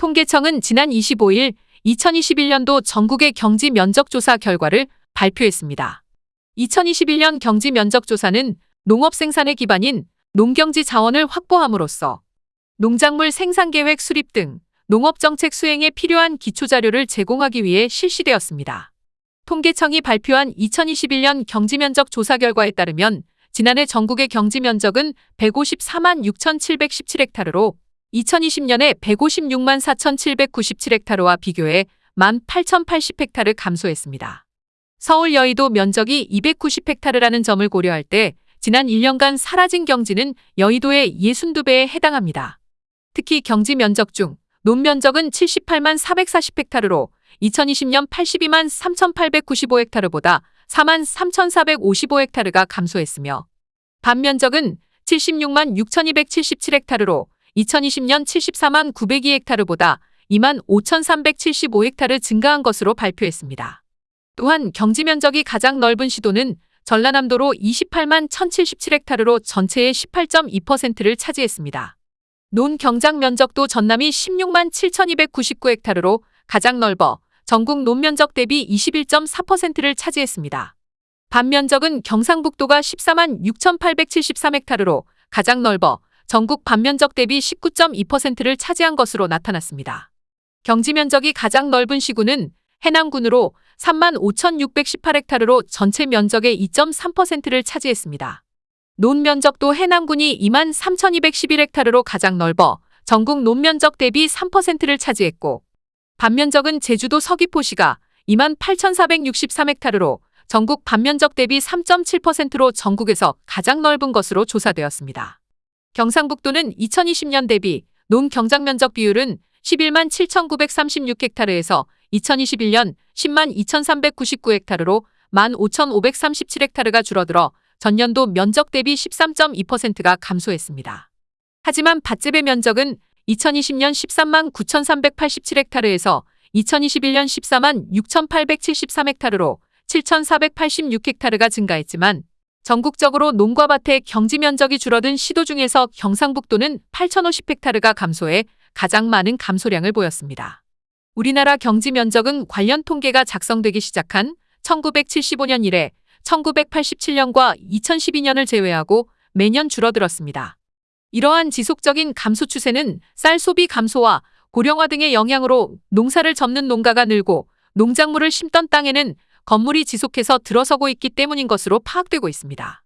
통계청은 지난 25일 2021년도 전국의 경지 면적 조사 결과를 발표했습니다. 2021년 경지 면적 조사는 농업 생산의 기반인 농경지 자원을 확보함으로써 농작물 생산 계획 수립 등 농업 정책 수행에 필요한 기초 자료를 제공하기 위해 실시되었습니다. 통계청이 발표한 2021년 경지 면적 조사 결과에 따르면 지난해 전국의 경지 면적은 154만 6,717헥타르로 2020년에 156만 4,797헥타르와 비교해 1만 8,080헥타르 감소했습니다. 서울 여의도 면적이 290헥타르라는 점을 고려할 때 지난 1년간 사라진 경지는 여의도의 62배에 해당합니다. 특히 경지 면적 중 논면적은 78만 440헥타르로 2020년 82만 3,895헥타르보다 4만 3,455헥타르가 감소했으며 반면적은 76만 6,277헥타르로 2020년 74만 902헥타르보다 2만 5,375헥타르 증가한 것으로 발표했습니다. 또한 경지 면적이 가장 넓은 시도는 전라남도로 28만 1,077헥타르로 전체의 18.2%를 차지했습니다. 논 경작 면적도 전남이 16만 7,299헥타르로 가장 넓어 전국 논 면적 대비 21.4%를 차지했습니다. 반면적은 경상북도가 14만 6,873헥타르로 가장 넓어 전국 반면적 대비 19.2%를 차지한 것으로 나타났습니다. 경지 면적이 가장 넓은 시군은 해남군으로 3만 5,618헥타르로 전체 면적의 2.3%를 차지했습니다. 논 면적도 해남군이 2만 3,211헥타르로 가장 넓어 전국 논 면적 대비 3%를 차지했고 반면적은 제주도 서귀포시가 2만 8,463헥타르로 전국 반면적 대비 3.7%로 전국에서 가장 넓은 것으로 조사되었습니다. 경상북도는 2020년 대비 논 경작 면적 비율은 11만 7,936헥타르에서 2021년 10만 2,399헥타르로 1만 5,537헥타르가 줄어들어 전년도 면적 대비 13.2%가 감소했습니다. 하지만 밭재배 면적은 2020년 13만 9,387헥타르에서 2021년 14만 6,873헥타르로 7,486헥타르가 증가했지만 전국적으로 농과 밭의 경지 면적이 줄어든 시도 중에서 경상북도는 8,050헥타르가 감소해 가장 많은 감소량을 보였습니다. 우리나라 경지 면적은 관련 통계가 작성되기 시작한 1975년 이래 1987년과 2012년을 제외하고 매년 줄어들었습니다. 이러한 지속적인 감소 추세는 쌀 소비 감소와 고령화 등의 영향으로 농사를 접는 농가가 늘고 농작물을 심던 땅에는 건물이 지속해서 들어서고 있기 때문인 것으로 파악되고 있습니다.